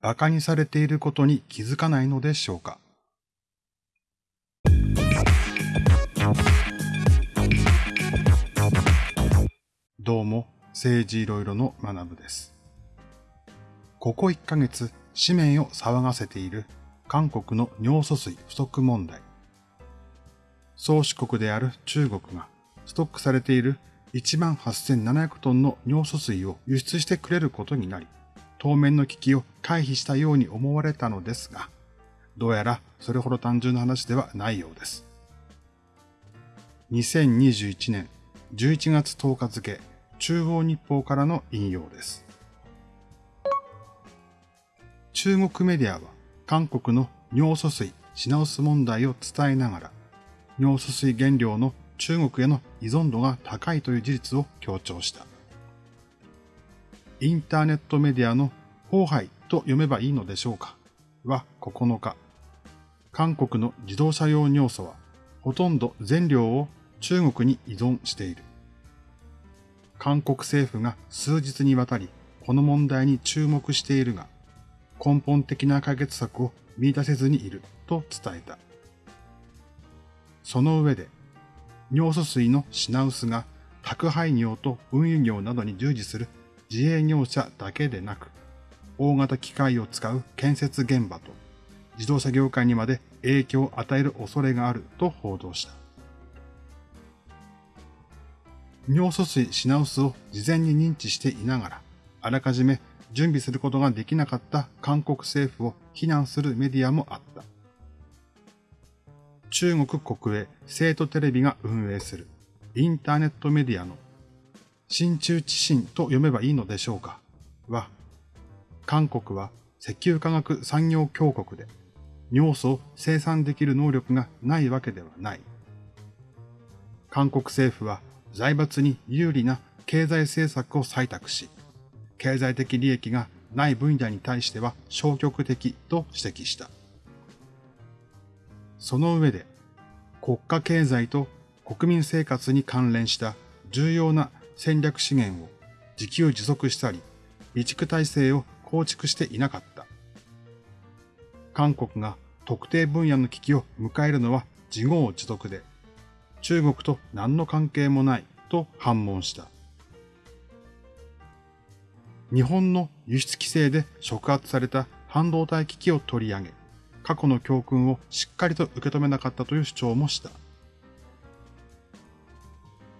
馬鹿にされていることに気づかないのでしょうかどうも、政治いろいろの学部です。ここ1ヶ月、紙面を騒がせている韓国の尿素水不足問題。宗主国である中国がストックされている18,700トンの尿素水を輸出してくれることになり、当面の危機を回避したように思われたのですが、どうやらそれほど単純な話ではないようです。2021年11月10日付中央日報からの引用です。中国メディアは韓国の尿素水品薄問題を伝えながら、尿素水原料の中国への依存度が高いという事実を強調した。インターネットメディアの荒廃と読めばいいのでしょうか？は9日、韓国の自動車用尿素はほとんど全量を中国に依存している。韓国政府が数日にわたりこの問題に注目しているが、根本的な解決策を見出せずにいると伝えた。その上で、尿素水の品薄が宅配業と運輸業などに従事する自営業者だけでなく、大型機械を使う建設現場と自動車業界にまで影響を与える恐れがあると報道した。尿素水品薄を事前に認知していながら、あらかじめ準備することができなかった韓国政府を非難するメディアもあった。中国国営生徒テレビが運営するインターネットメディアの新中知信と読めばいいのでしょうか？は、韓国は石油化学産業強国で尿素を生産できる能力がないわけではない。韓国政府は財閥に有利な経済政策を採択し、経済的利益がない分野に対しては消極的と指摘した。その上で、国家経済と国民生活に関連した重要な戦略資源を自給自足したり、備蓄体制を構築していなかった。韓国が特定分野の危機を迎えるのは自業自得で、中国と何の関係もないと反問した。日本の輸出規制で触発された半導体危機を取り上げ、過去の教訓をしっかりと受け止めなかったという主張もした。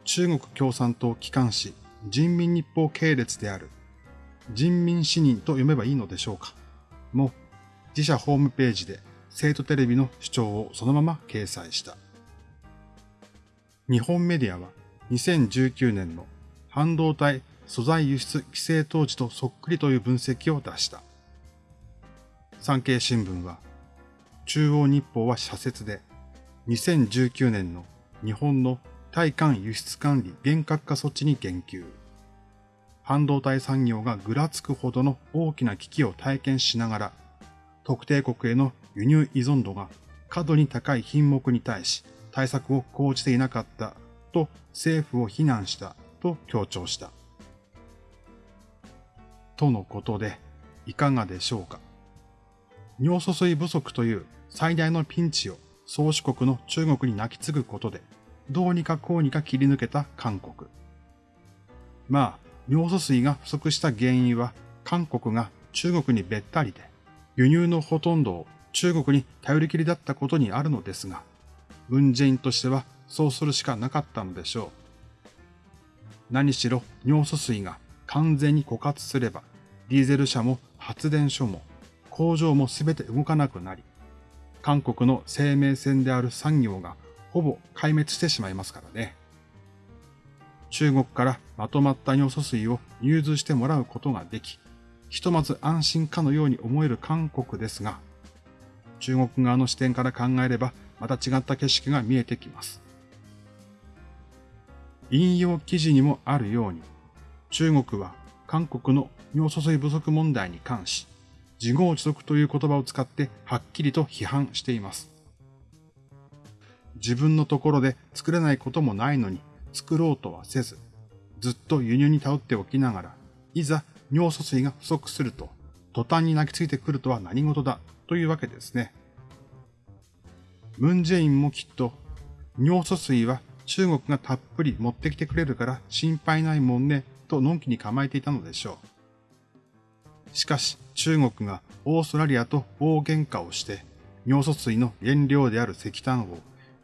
中国共産党機関紙人民日報系列である人民市民と読めばいいのでしょうかも自社ホームページで生徒テレビの主張をそのまま掲載した。日本メディアは2019年の半導体素材輸出規制当時とそっくりという分析を出した。産経新聞は、中央日報は社説で、2019年の日本の対韓輸出管理厳格化措置に言及。半導体産業がぐらつくほどの大きな危機を体験しながら、特定国への輸入依存度が過度に高い品目に対し、対策を講じていなかったと政府を非難したと強調した。とのことで、いかがでしょうか。尿素水不足という最大のピンチを宗主国の中国に泣き継ぐことで、どうにかこうにか切り抜けた韓国。まあ、尿素水が不足した原因は、韓国が中国にべったりで、輸入のほとんどを中国に頼りきりだったことにあるのですが、文在寅としてはそうするしかなかったのでしょう。何しろ尿素水が完全に枯渇すれば、ディーゼル車も発電所も工場もすべて動かなくなり、韓国の生命線である産業がほぼ壊滅してしまいますからね。中国からまとまった尿素水を融通してもらうことができ、ひとまず安心かのように思える韓国ですが、中国側の視点から考えればまた違った景色が見えてきます。引用記事にもあるように、中国は韓国の尿素水不足問題に関し、自業自得という言葉を使ってはっきりと批判しています。自分のところで作れないこともないのに作ろうとはせず、ずっと輸入に頼っておきながら、いざ尿素水が不足すると、途端に泣きついてくるとは何事だというわけですね。ムンジェインもきっと、尿素水は中国がたっぷり持ってきてくれるから心配ないもんねとのんきに構えていたのでしょう。しかし中国がオーストラリアと大喧嘩をして尿素水の原料である石炭を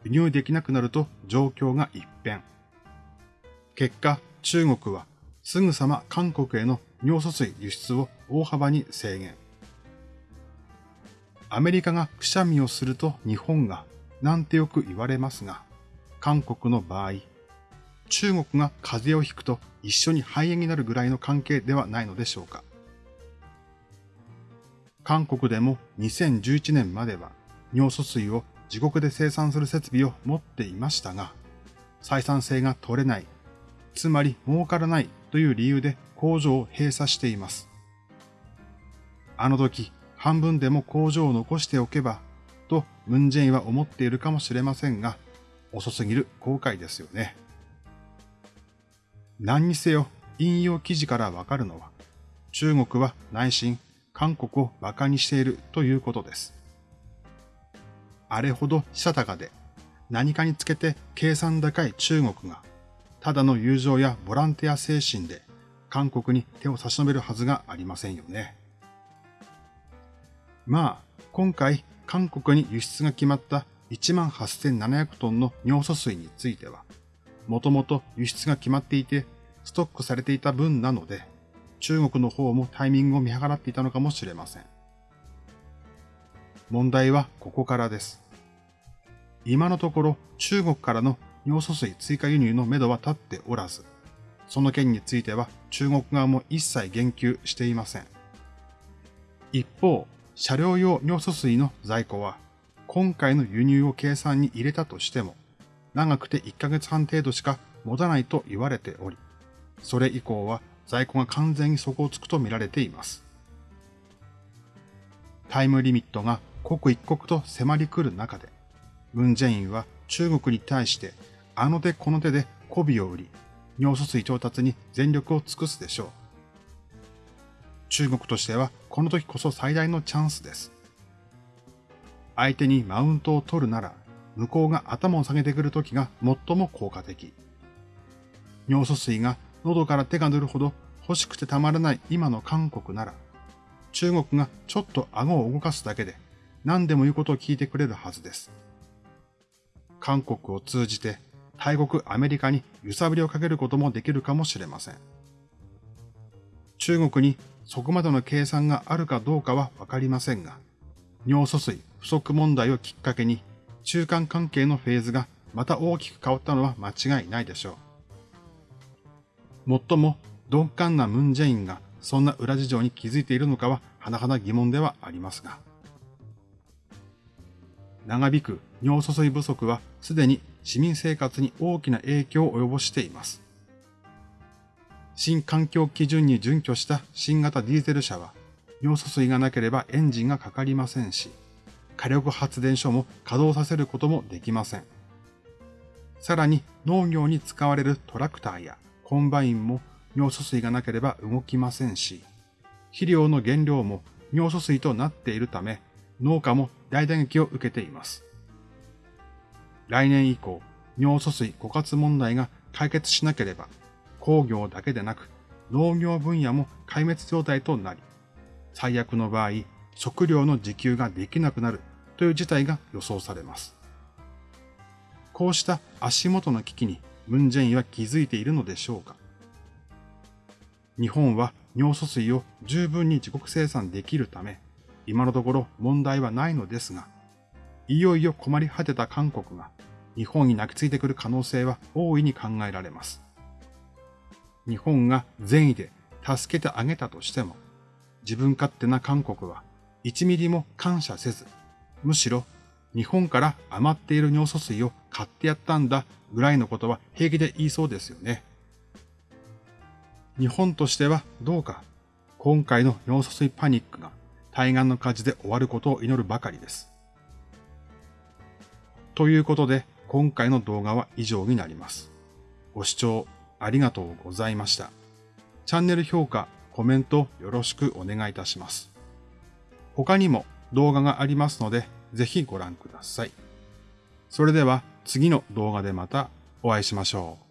輸入できなくなると状況が一変。結果、中国はすぐさま韓国への尿素水輸出を大幅に制限。アメリカがくしゃみをすると日本が、なんてよく言われますが、韓国の場合、中国が風邪をひくと一緒に肺炎になるぐらいの関係ではないのでしょうか。韓国でも2011年までは尿素水を自国で生産する設備を持っていましたが、採算性が取れない、つまり儲からないという理由で工場を閉鎖しています。あの時、半分でも工場を残しておけば、とムンジェインは思っているかもしれませんが、遅すぎる後悔ですよね。何にせよ、引用記事からわかるのは、中国は内心、韓国を馬鹿にしているということです。あれほどしたたかで、何かにつけて計算高い中国が、ただの友情やボランティア精神で韓国に手を差し伸べるはずがありませんよね。まあ、今回韓国に輸出が決まった18,700トンの尿素水については、もともと輸出が決まっていてストックされていた分なので、中国の方もタイミングを見計らっていたのかもしれません。問題はここからです。今のところ中国からの尿素水追加輸入のめどは立っておらず、その件については中国側も一切言及していません。一方、車両用尿素水の在庫は今回の輸入を計算に入れたとしても、長くて1ヶ月半程度しか持たないと言われており、それ以降は在庫が完全に底をつくと見られています。タイムリミットが刻一刻と迫り来る中で、ムンジェインは中国に対してあの手この手で媚びを売り、尿素水調達に全力を尽くすでしょう。中国としてはこの時こそ最大のチャンスです。相手にマウントを取るなら、向こうが頭を下げてくる時が最も効果的。尿素水が喉から手が出るほど欲しくてたまらない今の韓国なら、中国がちょっと顎を動かすだけで何でも言うことを聞いてくれるはずです。韓国を通じて大国アメリカに揺さぶりをかけることもできるかもしれません。中国にそこまでの計算があるかどうかはわかりませんが、尿素水不足問題をきっかけに中間関係のフェーズがまた大きく変わったのは間違いないでしょう。もっとも鈍感なムンジェインがそんな裏事情に気づいているのかは甚だ疑問ではありますが。長引く尿素水不足はすでに市民生活に大きな影響を及ぼしています。新環境基準に準拠した新型ディーゼル車は尿素水がなければエンジンがかかりませんし、火力発電所も稼働させることもできません。さらに農業に使われるトラクターやコンバインも尿素水がなければ動きませんし、肥料の原料も尿素水となっているため、農家も大打撃を受けています。来年以降、尿素水枯渇問題が解決しなければ、工業だけでなく農業分野も壊滅状態となり、最悪の場合、食料の自給ができなくなるという事態が予想されます。こうした足元の危機にムンジェインは気づいているのでしょうか日本は尿素水を十分に自国生産できるため、今のところ問題はないのですが、いよいよ困り果てた韓国が日本に泣きついてくる可能性は大いに考えられます。日本が善意で助けてあげたとしても、自分勝手な韓国は1ミリも感謝せず、むしろ日本から余っている尿素水を買ってやったんだぐらいのことは平気で言いそうですよね。日本としてはどうか今回の尿素水パニックが対岸の火事で終わることを祈るばかりです。ということで今回の動画は以上になります。ご視聴ありがとうございました。チャンネル評価、コメントよろしくお願いいたします。他にも動画がありますので、ぜひご覧ください。それでは次の動画でまたお会いしましょう。